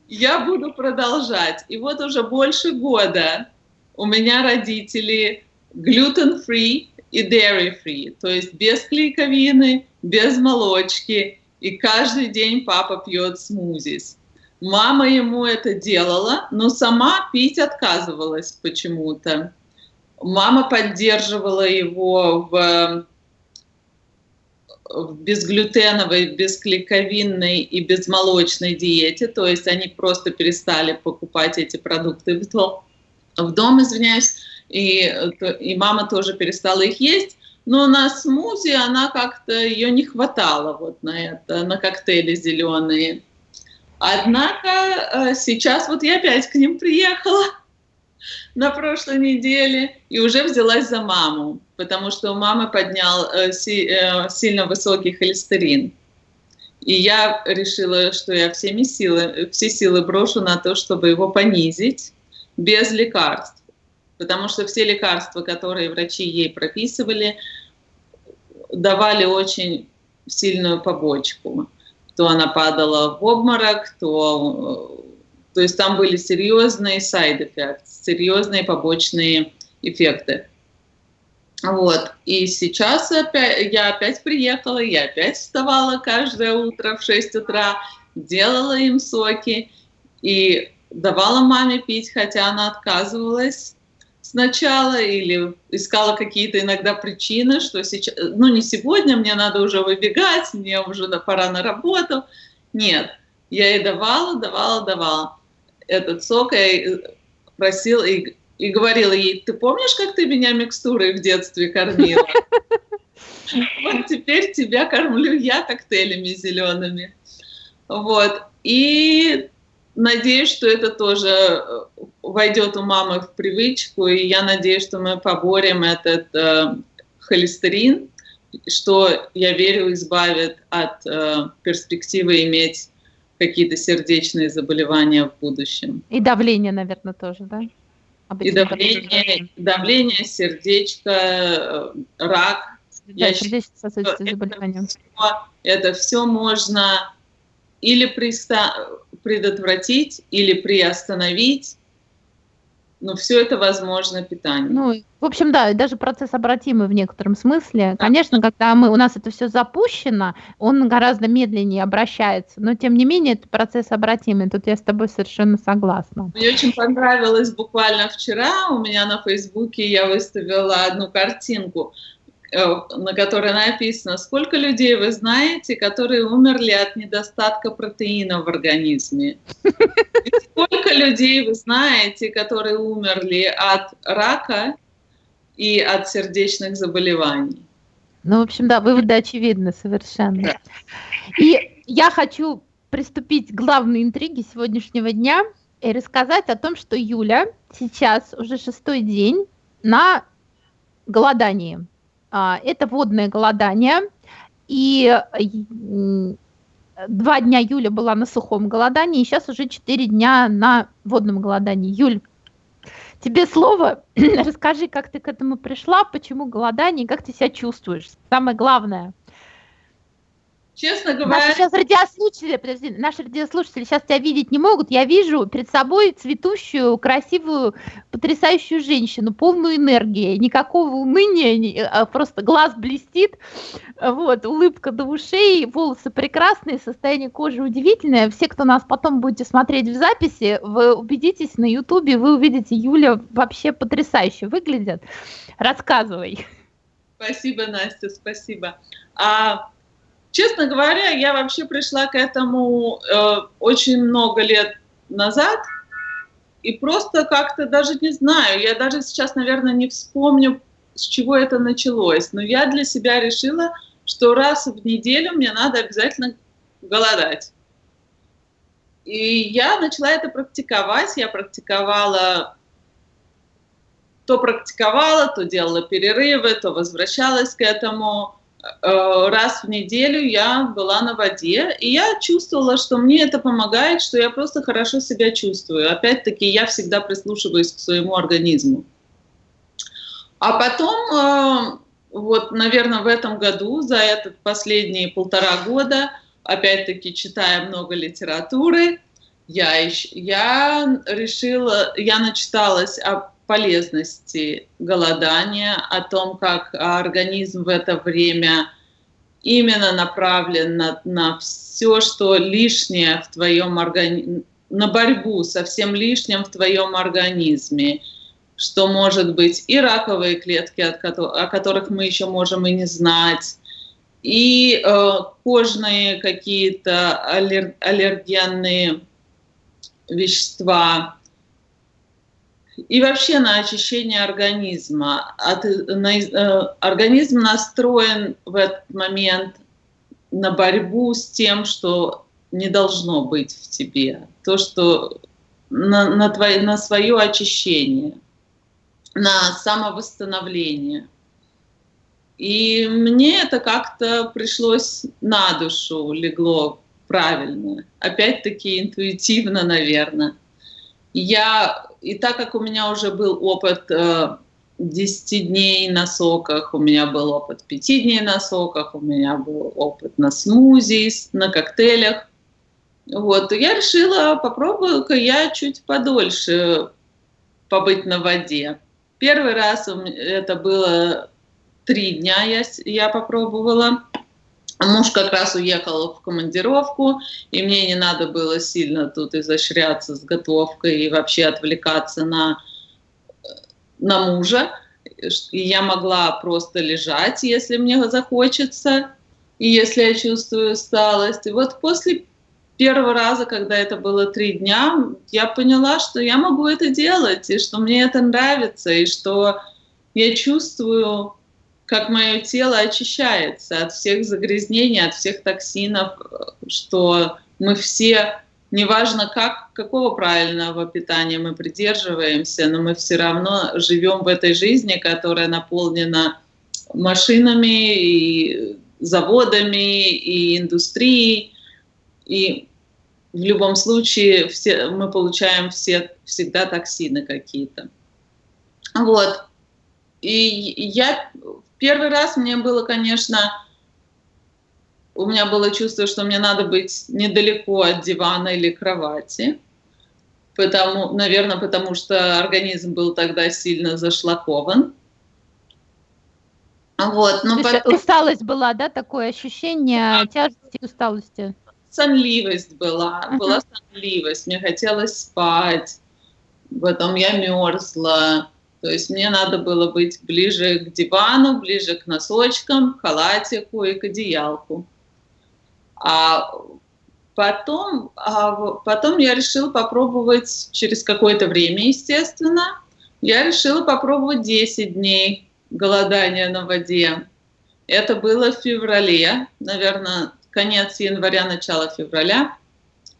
я буду продолжать. И вот уже больше года у меня родители gluten-free и dairy-free, то есть без клейковины, без молочки. И каждый день папа пьет смузис. Мама ему это делала, но сама пить отказывалась почему-то. Мама поддерживала его в, в безглютеновой, безклейковинной и безмолочной диете, то есть они просто перестали покупать эти продукты в дом, в дом извиняюсь, и, и мама тоже перестала их есть, но на смузи она как-то, ее не хватало вот на это, на коктейли зеленые. Однако э, сейчас вот я опять к ним приехала, на прошлой неделе и уже взялась за маму, потому что у мамы поднял э, си, э, сильно высокий холестерин. И я решила, что я всеми силы, все силы брошу на то, чтобы его понизить без лекарств. потому что все лекарства, которые врачи ей прописывали, давали очень сильную побочку. То она падала в обморок, то, то есть там были серьезные side effects, серьезные побочные эффекты. Вот. И сейчас опять, я опять приехала, я опять вставала каждое утро в 6 утра, делала им соки и давала маме пить, хотя она отказывалась сначала или искала какие-то иногда причины, что сейчас, ну не сегодня, мне надо уже выбегать, мне уже пора на работу. Нет, я ей давала, давала, давала этот сок, я просила и, и говорила ей, ты помнишь, как ты меня микстурой в детстве кормила? *laughs* Вот теперь тебя кормлю я коктейлями зелеными. Вот. И надеюсь, что это тоже э, войдет у мамы в привычку, и я надеюсь, что мы поборем этот э, холестерин, что, я верю, избавит от э, перспективы иметь какие-то сердечные заболевания в будущем. И давление, наверное, тоже, да? Обычно и давление, давление, сердечко, э, рак. Да, я сердечно-сосудистые заболевания. Это все можно или предотвратить, или приостановить, но все это возможно питанием. Ну, в общем, да, даже процесс обратимый в некотором смысле. Да. Конечно, когда мы, у нас это все запущено, он гораздо медленнее обращается, но тем не менее это процесс обратимый. Тут я с тобой совершенно согласна. Мне очень понравилось буквально вчера у меня на Фейсбуке я выставила одну картинку. Э, на которой написано, сколько людей вы знаете, которые умерли от недостатка протеина в организме. И сколько людей вы знаете, которые умерли от рака и от сердечных заболеваний. Ну, в общем, да, выводы очевидны совершенно. Да. И я хочу приступить к главной интриге сегодняшнего дня и рассказать о том, что Юля сейчас уже шестой день на голодании. А, это водное голодание. И два дня Юля была на сухом голодании, и сейчас уже четыре дня на водном голодании. Юль, тебе слово. *clears throat* Расскажи, как ты к этому пришла, почему голодание, как ты себя чувствуешь. Самое главное. Честно говоря... Наши сейчас радиослушатели, подожди, наши радиослушатели сейчас тебя видеть не могут. Я вижу перед собой цветущую, красивую, потрясающую женщину, полную энергии, никакого уныния, а просто глаз блестит, вот, улыбка до ушей, волосы прекрасные, состояние кожи удивительное. Все, кто нас потом будете смотреть в записи, вы убедитесь на ютубе, вы увидите, Юля вообще потрясающе выглядит. Рассказывай. Спасибо, Настя, спасибо. А Честно говоря, я вообще пришла к этому э, очень много лет назад, и просто как-то даже не знаю, я даже сейчас, наверное, не вспомню, с чего это началось, но я для себя решила, что раз в неделю мне надо обязательно голодать. И я начала это практиковать, я практиковала, то практиковала, то делала перерывы, то возвращалась к этому, раз в неделю я была на воде, и я чувствовала, что мне это помогает, что я просто хорошо себя чувствую. Опять-таки, я всегда прислушиваюсь к своему организму. А потом, э, вот, наверное, в этом году, за этот последние полтора года, опять-таки, читая много литературы, я, я решила, я начиталась о полезности голодания, о том, как организм в это время именно направлен на, на все, что лишнее в твоем организме, на борьбу со всем лишним в твоем организме, что может быть и раковые клетки, о которых мы еще можем и не знать, и э, кожные какие-то аллер, аллергенные вещества, и вообще на очищение организма. От, на, э, организм настроен в этот момент на борьбу с тем, что не должно быть в тебе, то, что на, на, твое, на свое очищение, на самовосстановление. И мне это как-то пришлось на душу, легло правильно. Опять-таки интуитивно, наверное. Я, и так как у меня уже был опыт э, 10 дней на соках, у меня был опыт 5 дней на соках, у меня был опыт на смузи, на коктейлях, вот, я решила, попробую-ка я чуть подольше побыть на воде. Первый раз это было три дня я, я попробовала. Муж как раз уехал в командировку, и мне не надо было сильно тут изощряться с готовкой и вообще отвлекаться на, на мужа. И я могла просто лежать, если мне захочется, и если я чувствую усталость. И вот после первого раза, когда это было три дня, я поняла, что я могу это делать, и что мне это нравится, и что я чувствую, как мое тело очищается от всех загрязнений, от всех токсинов, что мы все, неважно как, какого правильного питания мы придерживаемся, но мы все равно живем в этой жизни, которая наполнена машинами и заводами и индустрией. И в любом случае все, мы получаем все, всегда токсины какие-то. Вот. И я первый раз мне было, конечно, у меня было чувство, что мне надо быть недалеко от дивана или кровати, потому, наверное, потому что организм был тогда сильно зашлакован. Вот, но потом... Усталость была, да, такое ощущение тяжести и усталости? сонливость была, uh-huh. была сонливость, мне хотелось спать, потом я мерзла, то есть мне надо было быть ближе к дивану, ближе к носочкам, к халатику и к одеялку. А потом, а потом я решила попробовать через какое-то время, естественно, я решила попробовать 10 дней голодания на воде. Это было в феврале, наверное, конец января, начало февраля.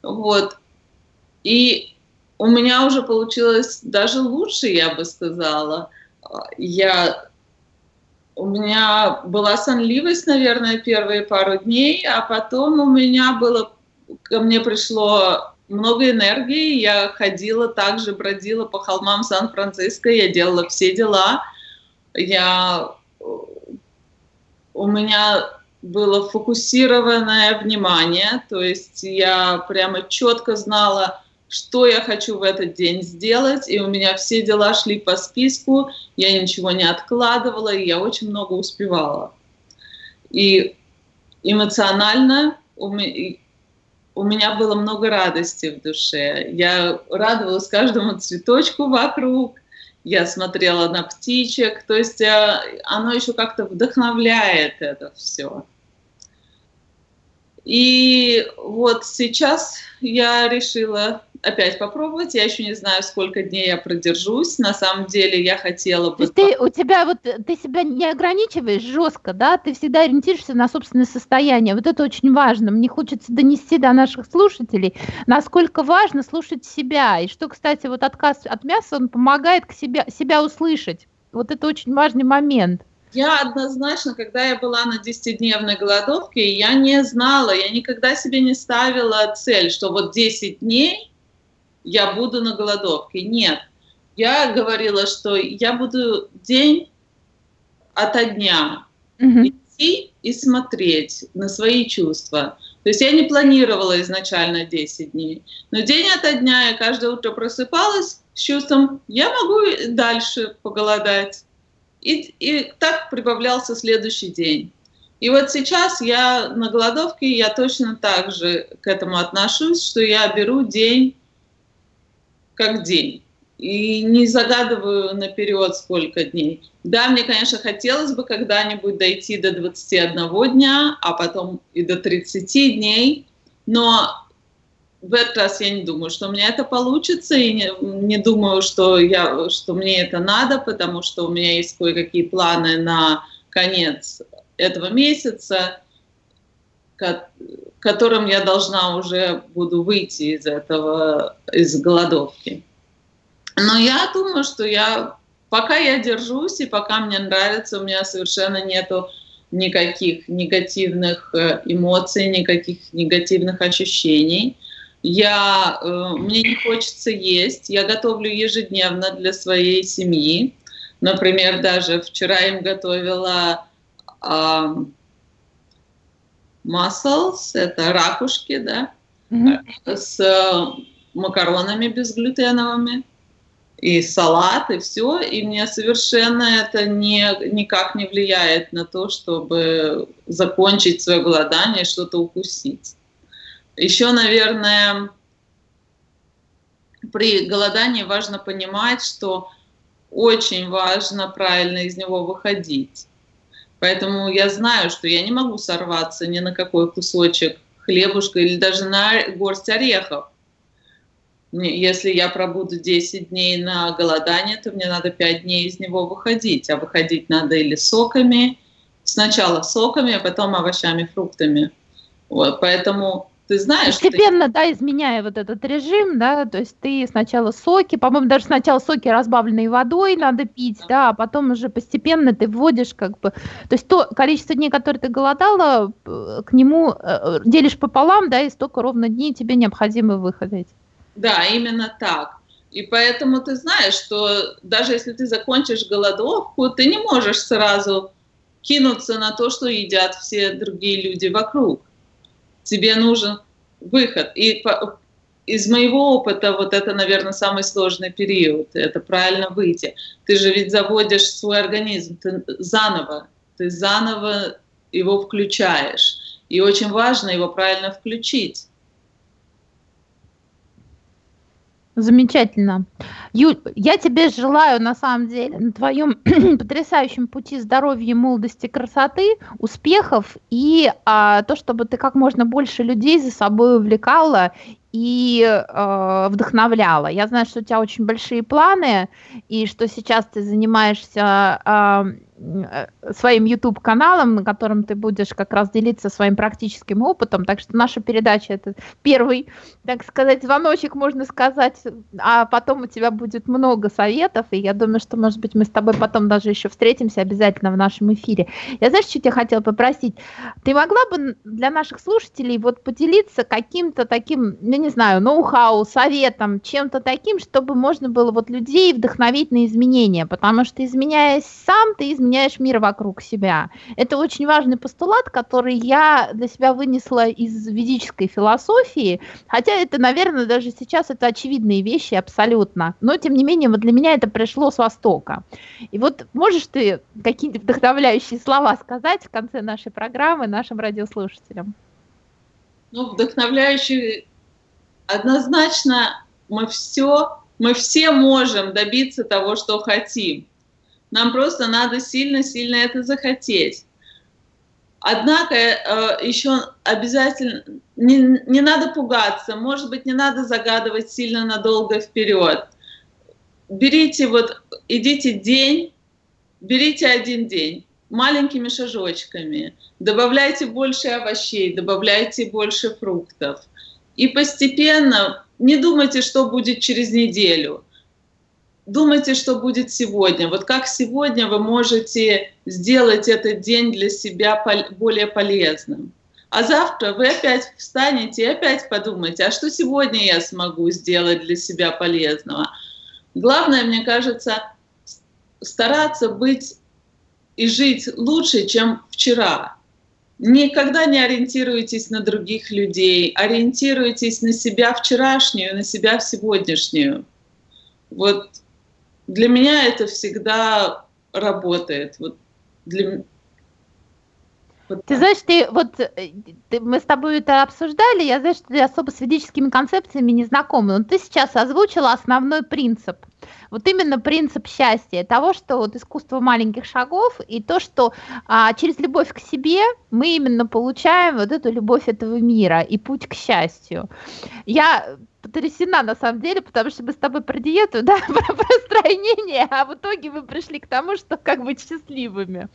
Вот. И у меня уже получилось даже лучше, я бы сказала. Я, у меня была сонливость, наверное, первые пару дней, а потом у меня было, ко мне пришло много энергии, я ходила также, бродила по холмам Сан-Франциско, я делала все дела, я, у меня было фокусированное внимание, то есть я прямо четко знала, что я хочу в этот день сделать, и у меня все дела шли по списку, я ничего не откладывала, и я очень много успевала. И эмоционально у меня было много радости в душе. Я радовалась каждому цветочку вокруг, я смотрела на птичек, то есть э, оно еще как-то вдохновляет это все. И вот сейчас я решила опять попробовать. Я еще не знаю, сколько дней я продержусь. На самом деле я хотела бы... То есть ты, у тебя вот, ты себя не ограничиваешь жестко, да? Ты всегда ориентируешься на собственное состояние. Вот это очень важно. Мне хочется донести до наших слушателей, насколько важно слушать себя. И что, кстати, вот отказ от мяса, он помогает к себе, себя услышать. Вот это очень важный момент. Я однозначно, когда я была на 10-дневной голодовке, я не знала, я никогда себе не ставила цель, что вот 10 дней я буду на голодовке. Нет. Я говорила, что я буду день ото дня mm-hmm. идти и смотреть на свои чувства. То есть я не планировала изначально 10 дней. Но день ото дня я каждое утро просыпалась с чувством, я могу дальше поголодать. И, и так прибавлялся следующий день. И вот сейчас я на голодовке, я точно так же к этому отношусь, что я беру день как день. И не загадываю наперед, сколько дней. Да, мне, конечно, хотелось бы когда-нибудь дойти до 21 дня, а потом и до 30 дней, но в этот раз я не думаю, что у меня это получится, и не, не думаю, что, я, что мне это надо, потому что у меня есть кое-какие планы на конец этого месяца, которым я должна уже буду выйти из этого, из голодовки. Но я думаю, что я, пока я держусь и пока мне нравится, у меня совершенно нету никаких негативных э, эмоций, никаких негативных ощущений. Я, э, мне не хочется есть, я готовлю ежедневно для своей семьи. Например, даже вчера им готовила э, mussels, это ракушки, да, mm-hmm. с макаронами безглютеновыми и салат, и все, и мне совершенно это не, никак не влияет на то, чтобы закончить свое голодание и что-то укусить. Еще, наверное, при голодании важно понимать, что очень важно правильно из него выходить. Поэтому я знаю, что я не могу сорваться ни на какой кусочек хлебушка или даже на горсть орехов. Если я пробуду 10 дней на голодание, то мне надо 5 дней из него выходить. А выходить надо или соками, сначала соками, а потом овощами, фруктами. Вот, поэтому ты знаешь... Постепенно, ты... да, изменяя вот этот режим, да, то есть ты сначала соки, по-моему, даже сначала соки, разбавленные водой надо пить, да, а потом уже постепенно ты вводишь как бы... То есть то количество дней, которые ты голодала, к нему э, делишь пополам, да, и столько ровно дней тебе необходимо выходить. Да, именно так. И поэтому ты знаешь, что даже если ты закончишь голодовку, ты не можешь сразу кинуться на то, что едят все другие люди вокруг. Тебе нужен выход. И по, из моего опыта вот это, наверное, самый сложный период. Это правильно выйти. Ты же ведь заводишь свой организм ты заново. Ты заново его включаешь. И очень важно его правильно включить. Замечательно. Юль, я тебе желаю, на самом деле, на твоем *clears throat* потрясающем пути здоровья, молодости, красоты, успехов и а, то, чтобы ты как можно больше людей за собой увлекала и э, вдохновляла. Я знаю, что у тебя очень большие планы, и что сейчас ты занимаешься э, своим YouTube-каналом, на котором ты будешь как раз делиться своим практическим опытом. Так что наша передача это первый, так сказать, звоночек, можно сказать, а потом у тебя будет много советов, и я думаю, что, может быть, мы с тобой потом даже еще встретимся обязательно в нашем эфире. Я знаешь, что тебя хотела попросить? Ты могла бы для наших слушателей вот поделиться каким-то таким, я не знаю, ноу-хау, советом, чем-то таким, чтобы можно было вот людей вдохновить на изменения, потому что изменяясь сам, ты изменяешь меняешь мир вокруг себя. Это очень важный постулат, который я для себя вынесла из ведической философии, хотя это, наверное, даже сейчас это очевидные вещи абсолютно, но тем не менее вот для меня это пришло с Востока. И вот можешь ты какие-то вдохновляющие слова сказать в конце нашей программы нашим радиослушателям? Ну, вдохновляющие однозначно мы все, мы все можем добиться того, что хотим. Нам просто надо сильно-сильно это захотеть. Однако э, еще обязательно не, не надо пугаться, может быть, не надо загадывать сильно надолго вперед. Берите вот, идите день, берите один день маленькими шажочками, добавляйте больше овощей, добавляйте больше фруктов. И постепенно не думайте, что будет через неделю думайте, что будет сегодня. Вот как сегодня вы можете сделать этот день для себя более полезным. А завтра вы опять встанете и опять подумайте, а что сегодня я смогу сделать для себя полезного. Главное, мне кажется, стараться быть и жить лучше, чем вчера. Никогда не ориентируйтесь на других людей, ориентируйтесь на себя вчерашнюю, на себя сегодняшнюю. Вот для меня это всегда работает. Вот для... Вот ты знаешь, ты вот э, ты, мы с тобой это обсуждали, я знаю, что ты особо с ведическими концепциями не знакома, но ты сейчас озвучила основной принцип. Вот именно принцип счастья, того, что вот искусство маленьких шагов и то, что а, через любовь к себе мы именно получаем вот эту любовь этого мира и путь к счастью. Я потрясена на самом деле, потому что мы с тобой про диету, *laughs* да, про, стройнение, а в итоге вы пришли к тому, что как быть счастливыми.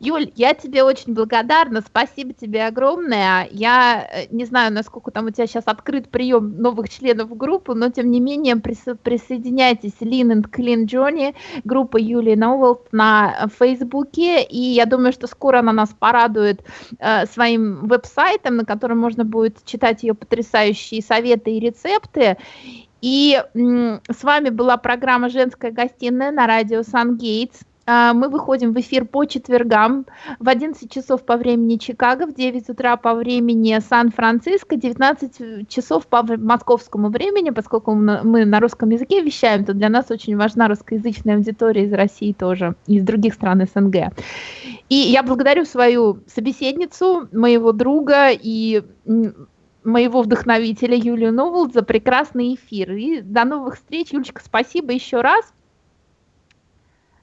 Юль, я тебе очень благодарна, спасибо тебе огромное. Я э, не знаю, насколько там у тебя сейчас открыт прием новых членов группы, но тем не менее присо- присоединяйтесь Lean and Clean Journey, группа Юлии Ноуэлт на Фейсбуке, и я думаю, что скоро она нас порадует э, своим веб-сайтом, на котором можно будет читать ее потрясающие советы и рецепты. И с вами была программа «Женская гостиная» на радио «Сан-Гейтс». А, мы выходим в эфир по четвергам в 11 часов по времени Чикаго, в 9 утра по времени Сан-Франциско, 19 часов по московскому времени, поскольку мы на русском языке вещаем, то для нас очень важна русскоязычная аудитория из России тоже, и из других стран СНГ. И я благодарю свою собеседницу, моего друга и моего вдохновителя Юлию Новолд за прекрасный эфир. И до новых встреч. Юлечка, спасибо еще раз.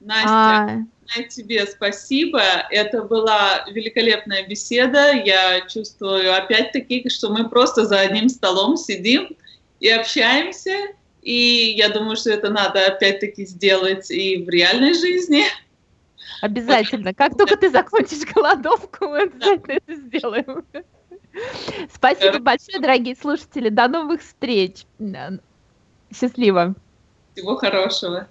Настя, а... тебе спасибо. Это была великолепная беседа. Я чувствую опять-таки, что мы просто за одним столом сидим и общаемся. И я думаю, что это надо опять-таки сделать и в реальной жизни. Обязательно. Как только ты закончишь *laughs* голодовку, мы обязательно это сделаем. Спасибо большое, дорогие слушатели. До новых встреч. Счастливо. Всего хорошего.